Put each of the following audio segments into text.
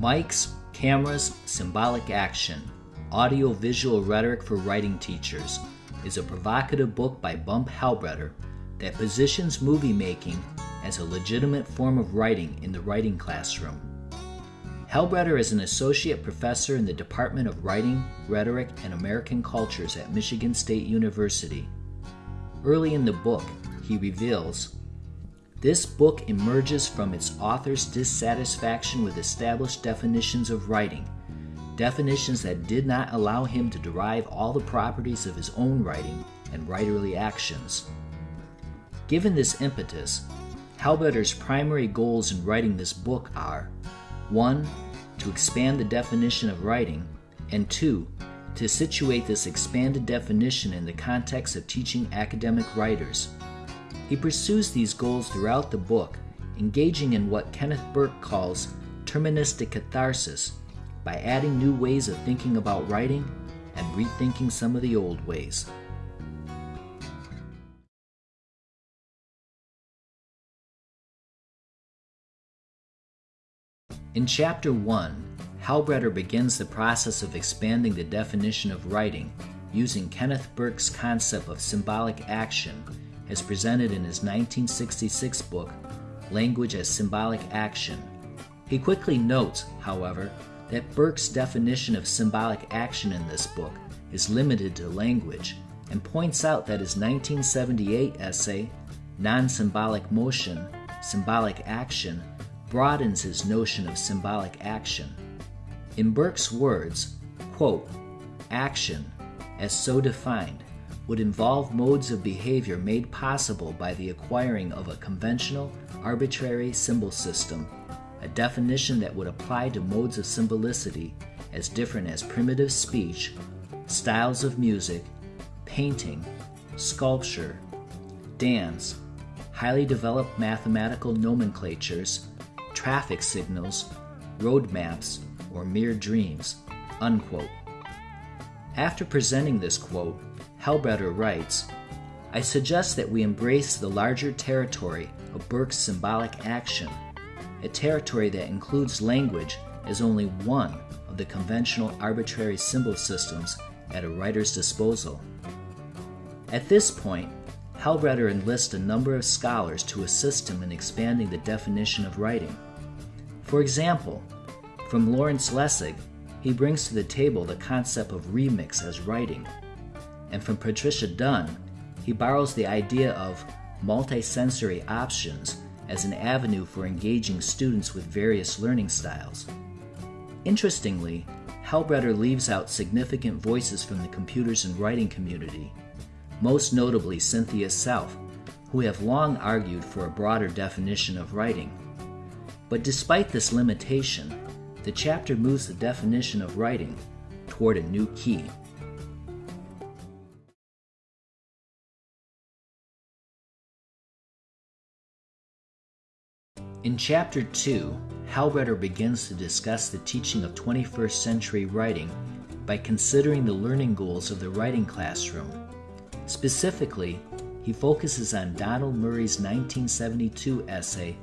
Mics, Cameras, Symbolic Action Audio Visual Rhetoric for Writing Teachers is a provocative book by Bump Halbritter that positions movie making as a legitimate form of writing in the writing classroom. Halbritter is an associate professor in the Department of Writing, Rhetoric, and American Cultures at Michigan State University. Early in the book, he reveals this book emerges from its author's dissatisfaction with established definitions of writing, definitions that did not allow him to derive all the properties of his own writing and writerly actions. Given this impetus, Halbritter's primary goals in writing this book are 1. To expand the definition of writing, and 2. To situate this expanded definition in the context of teaching academic writers. He pursues these goals throughout the book, engaging in what Kenneth Burke calls terministic catharsis by adding new ways of thinking about writing and rethinking some of the old ways. In Chapter 1, Halbritter begins the process of expanding the definition of writing using Kenneth Burke's concept of symbolic action as presented in his 1966 book, Language as Symbolic Action. He quickly notes, however, that Burke's definition of symbolic action in this book is limited to language and points out that his 1978 essay, Non Symbolic Motion Symbolic Action, broadens his notion of symbolic action. In Burke's words, quote, action, as so defined, would involve modes of behavior made possible by the acquiring of a conventional, arbitrary symbol system, a definition that would apply to modes of symbolicity as different as primitive speech, styles of music, painting, sculpture, dance, highly developed mathematical nomenclatures, traffic signals, road maps, or mere dreams. Unquote. After presenting this quote, Halbritter writes I suggest that we embrace the larger territory of Burke's symbolic action, a territory that includes language as only one of the conventional arbitrary symbol systems at a writer's disposal. At this point, Halbritter enlists a number of scholars to assist him in expanding the definition of writing. For example, from Lawrence Lessig, he brings to the table the concept of remix as writing and from Patricia Dunn, he borrows the idea of multisensory options as an avenue for engaging students with various learning styles. Interestingly, Halbritter leaves out significant voices from the computers and writing community, most notably Cynthia Selfe, who have long argued for a broader definition of writing. But despite this limitation, the chapter moves the definition of writing toward a new key. In Chapter 2, Halbritter begins to discuss the teaching of 21st century writing by considering the learning goals of the writing classroom. Specifically, he focuses on Donald Murray's 1972 essay,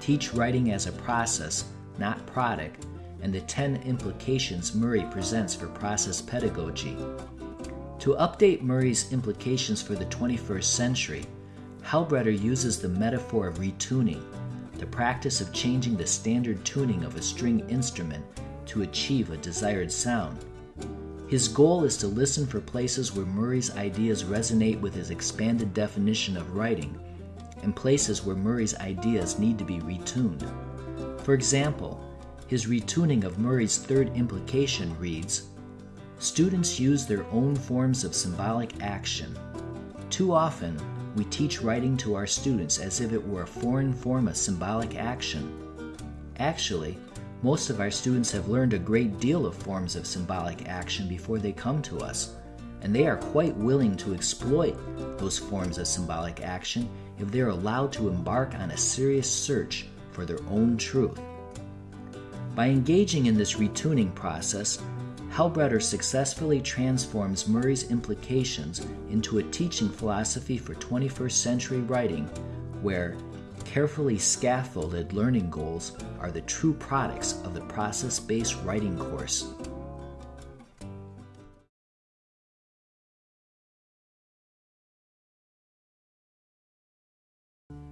Teach Writing as a Process, Not Product, and the 10 implications Murray presents for process pedagogy. To update Murray's implications for the 21st century, Halbritter uses the metaphor of retuning the practice of changing the standard tuning of a string instrument to achieve a desired sound. His goal is to listen for places where Murray's ideas resonate with his expanded definition of writing, and places where Murray's ideas need to be retuned. For example, his retuning of Murray's third implication reads Students use their own forms of symbolic action. Too often, we teach writing to our students as if it were a foreign form of symbolic action. Actually, most of our students have learned a great deal of forms of symbolic action before they come to us, and they are quite willing to exploit those forms of symbolic action if they're allowed to embark on a serious search for their own truth. By engaging in this retuning process, Halbritter successfully transforms Murray's implications into a teaching philosophy for 21st century writing where carefully scaffolded learning goals are the true products of the process based writing course.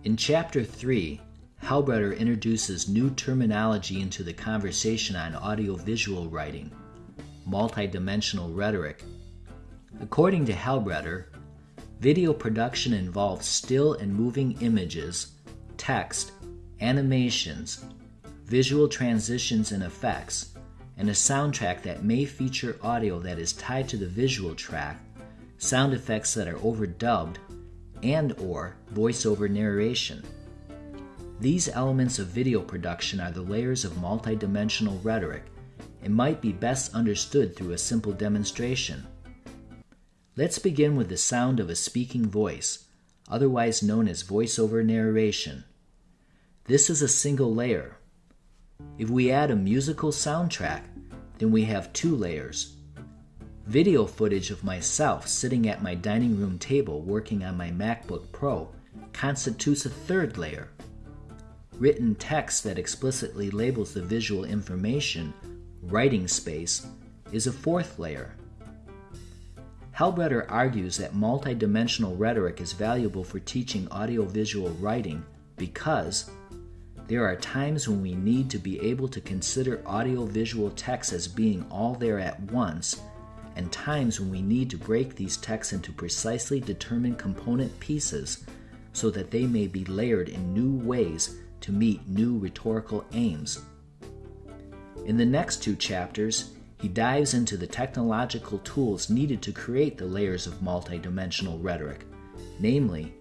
In Chapter 3, Halbritter introduces new terminology into the conversation on audiovisual writing, multidimensional rhetoric. According to Halbritter, video production involves still and moving images, text, animations, visual transitions and effects, and a soundtrack that may feature audio that is tied to the visual track, sound effects that are overdubbed, and or voiceover narration. These elements of video production are the layers of multidimensional rhetoric and might be best understood through a simple demonstration. Let's begin with the sound of a speaking voice, otherwise known as voiceover narration. This is a single layer. If we add a musical soundtrack, then we have two layers Video footage of myself sitting at my dining room table working on my MacBook Pro constitutes a third layer. Written text that explicitly labels the visual information, writing space, is a fourth layer. Halbritter argues that multidimensional rhetoric is valuable for teaching audiovisual writing because there are times when we need to be able to consider audiovisual texts as being all there at once and times when we need to break these texts into precisely determined component pieces so that they may be layered in new ways to meet new rhetorical aims. In the next two chapters, he dives into the technological tools needed to create the layers of multidimensional rhetoric, namely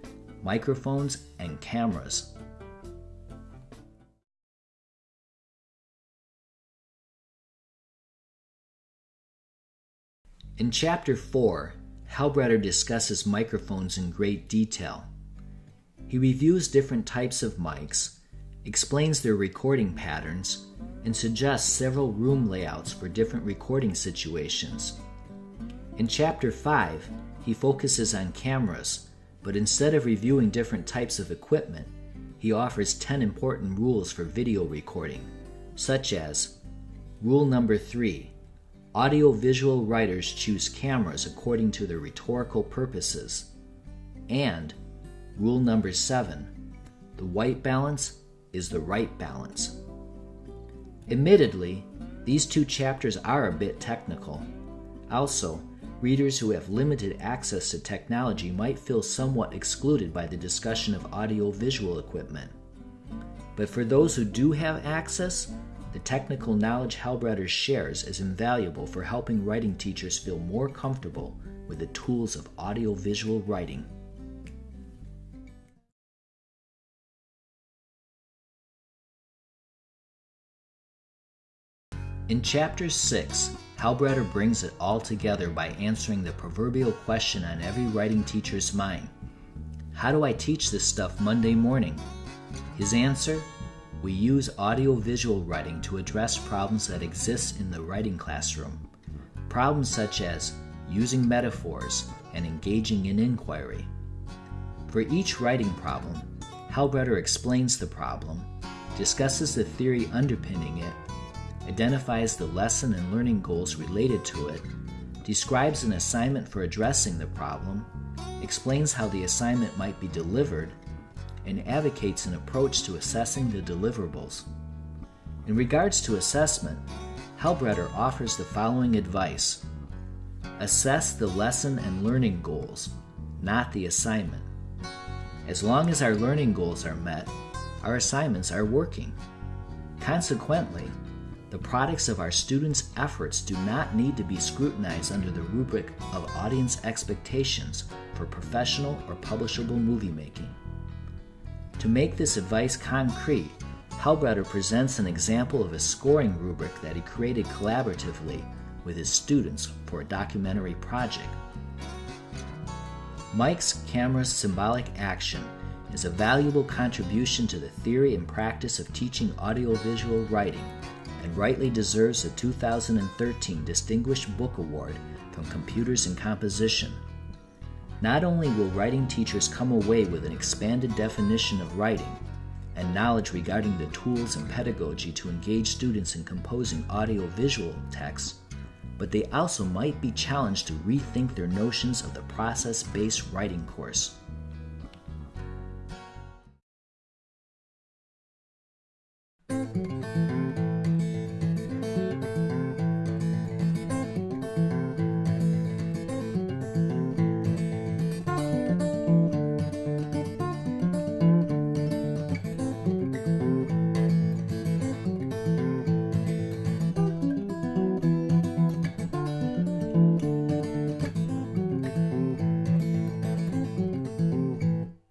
microphones and cameras. In Chapter 4, Halbritter discusses microphones in great detail. He reviews different types of mics, explains their recording patterns, and suggests several room layouts for different recording situations. In Chapter 5, he focuses on cameras, but instead of reviewing different types of equipment, he offers 10 important rules for video recording, such as Rule number 3 audiovisual writers choose cameras according to their rhetorical purposes. And rule number seven the white balance is the right balance. Admittedly, these two chapters are a bit technical. Also, readers who have limited access to technology might feel somewhat excluded by the discussion of audiovisual equipment. But for those who do have access, the technical knowledge Halbritter shares is invaluable for helping writing teachers feel more comfortable with the tools of audiovisual writing. In Chapter 6, Halbritter brings it all together by answering the proverbial question on every writing teacher's mind How do I teach this stuff Monday morning? His answer we use audiovisual writing to address problems that exist in the writing classroom. Problems such as using metaphors and engaging in inquiry. For each writing problem, Halbritter explains the problem, discusses the theory underpinning it, identifies the lesson and learning goals related to it, describes an assignment for addressing the problem, explains how the assignment might be delivered, and advocates an approach to assessing the deliverables. In regards to assessment, Halbritter offers the following advice Assess the lesson and learning goals, not the assignment. As long as our learning goals are met, our assignments are working. Consequently, the products of our students' efforts do not need to be scrutinized under the rubric of audience expectations for professional or publishable movie making. To make this advice concrete, Halbritter presents an example of a scoring rubric that he created collaboratively with his students for a documentary project. Mics, Cameras symbolic action is a valuable contribution to the theory and practice of teaching audiovisual writing and rightly deserves the 2013 Distinguished Book Award from Computers and Composition. Not only will writing teachers come away with an expanded definition of writing, and knowledge regarding the tools and pedagogy to engage students in composing audio-visual texts, but they also might be challenged to rethink their notions of the process-based writing course.